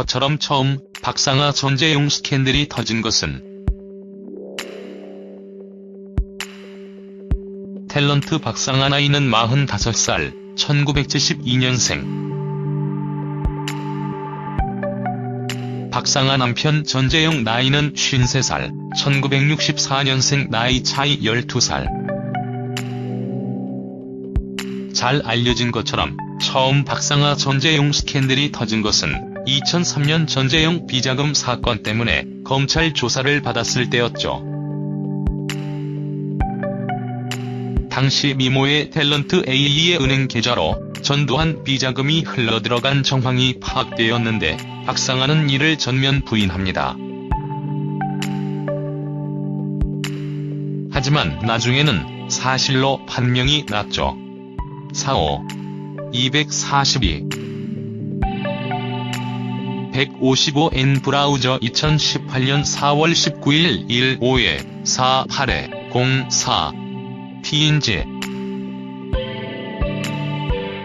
것처럼 처음 박상아 전재용 스캔들이 터진 것은 탤런트 박상아 나이는 45살, 1972년생. 박상아 남편 전재용 나이는 53살, 1964년생 나이 차이 12살. 잘 알려진 것처럼 처음 박상아 전재용 스캔들이 터진 것은 2003년 전재용 비자금 사건 때문에 검찰 조사를 받았을 때였죠. 당시 미모의 탤런트 A의 은행 계좌로 전두환 비자금이 흘러들어간 정황이 파악되었는데 박상아는 이를 전면 부인합니다. 하지만 나중에는 사실로 판명이 났죠. 45. 242. 155N 브라우저 2018년 4월 19일 1-5에 4-8에 04 PNG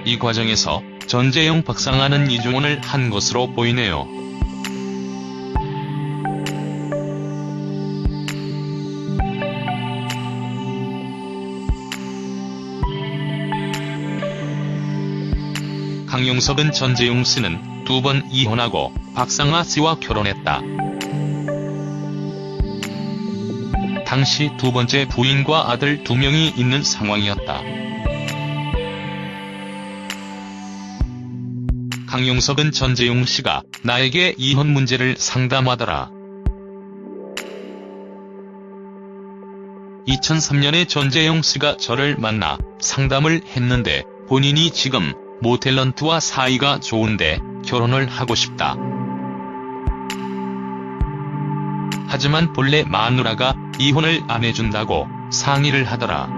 이 과정에서 전재용 박상아는 이중혼을 한 것으로 보이네요. 강용석은 전재용 씨는 두 번 이혼하고 박상아 씨와 결혼했다. 당시 두 번째 부인과 아들 두 명이 있는 상황이었다. 강용석은 전재용 씨가 나에게 이혼 문제를 상담하더라. 2003년에 전재용 씨가 저를 만나 상담을 했는데 본인이 지금 모탤런트와 사이가 좋은데 결혼을 하고 싶다. 하지만 본래 마누라가 이혼을 안 해준다고 상의를 하더라.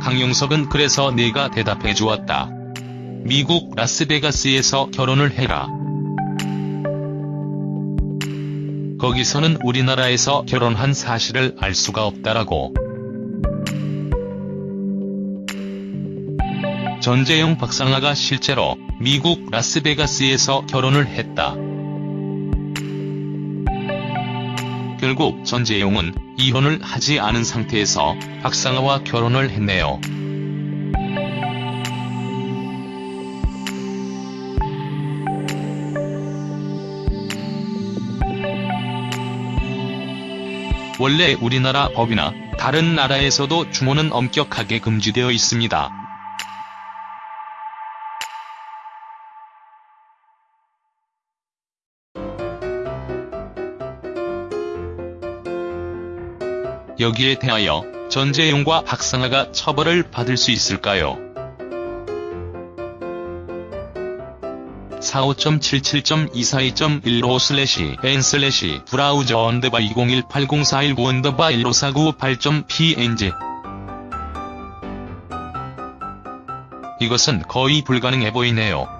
강용석은 그래서 내가 대답해 주었다. 미국 라스베가스에서 결혼을 해라. 거기서는 우리나라에서 결혼한 사실을 알 수가 없다라고. 전재용 박상아가 실제로 미국 라스베가스에서 결혼을 했다. 결국 전재용은 이혼을 하지 않은 상태에서 박상아와 결혼을 했네요. 원래 우리나라 법이나 다른 나라에서도 주모는 엄격하게 금지되어 있습니다. 여기에 대하여 전재용과 박상아가 처벌을 받을 수 있을까요? 45.77.242.15 슬래시 n 슬래시 브라우저 언더바 20180419 언더바 15498.png 이것은 거의 불가능해 보이네요.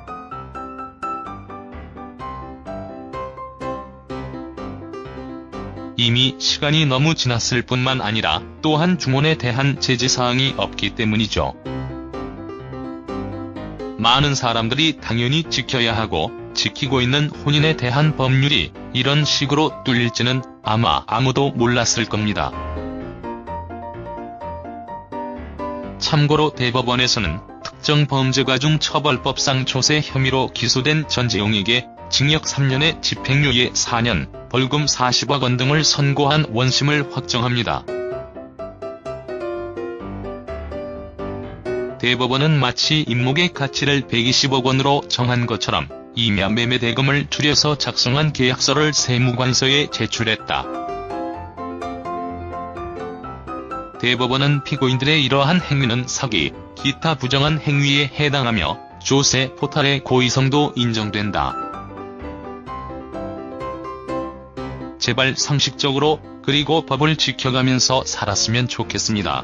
이미 시간이 너무 지났을 뿐만 아니라 또한 중원에 대한 제지사항이 없기 때문이죠. 많은 사람들이 당연히 지켜야 하고 지키고 있는 혼인에 대한 법률이 이런 식으로 뚫릴지는 아마 아무도 몰랐을 겁니다. 참고로 대법원에서는 특정 범죄가 중 처벌법상 조세 혐의로 기소된 전재용에게 징역 3년에 집행유예 4년, 벌금 40억 원 등을 선고한 원심을 확정합니다. 대법원은 마치 임목의 가치를 120억 원으로 정한 것처럼 임야 매매 대금을 줄여서 작성한 계약서를 세무관서에 제출했다. 대법원은 피고인들의 이러한 행위는 사기, 기타 부정한 행위에 해당하며 조세 포탈의 고의성도 인정된다. 제발 상식적으로 그리고 법을 지켜가면서 살았으면 좋겠습니다.